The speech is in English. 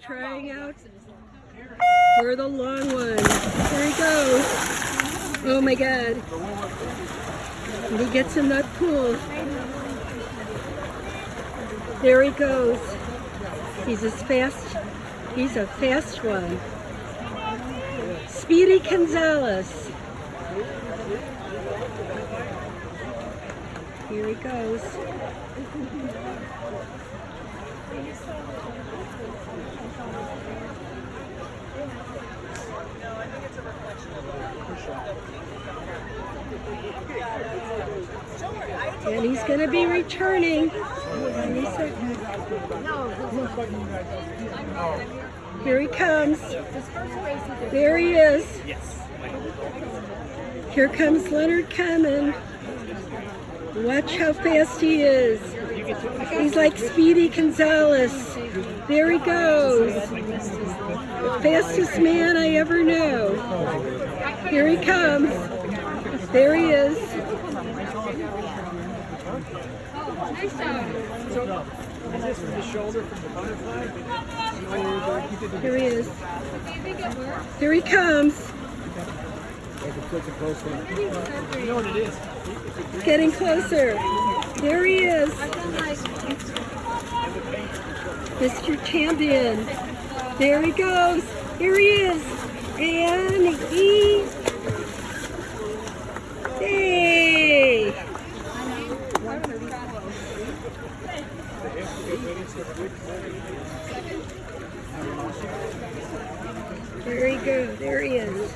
Trying out for the long one. There he goes. Oh my God. And he gets in that pool. There he goes. He's as fast. He's a fast one. Speedy Gonzales. Here he goes. And he's going to be returning. Here he comes. There he is. Here comes Leonard Common. Watch how fast he is. He's like Speedy Gonzales. There he goes. Fastest man I ever knew. Here he comes. There he is. Here he is. Here he comes. Getting closer. There he is. Mr. Champion. There he goes. Here he is. And he There he goes. There he is.